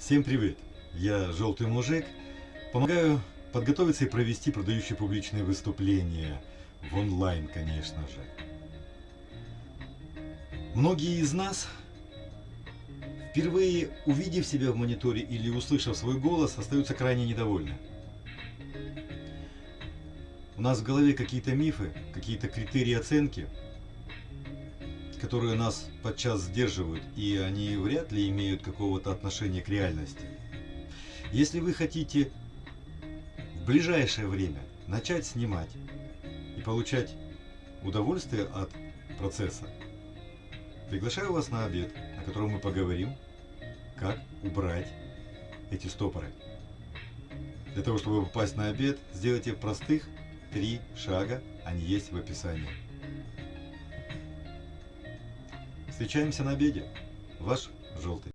Всем привет! Я Желтый Мужик. Помогаю подготовиться и провести продающие публичные выступления. В онлайн, конечно же. Многие из нас, впервые увидев себя в мониторе или услышав свой голос, остаются крайне недовольны. У нас в голове какие-то мифы, какие-то критерии оценки, которые нас подчас сдерживают, и они вряд ли имеют какого-то отношения к реальности. Если вы хотите в ближайшее время начать снимать и получать удовольствие от процесса, приглашаю вас на обед, на котором мы поговорим, как убрать эти стопоры. Для того, чтобы попасть на обед, сделайте простых три шага, они есть в описании. Встречаемся на обеде. Ваш желтый.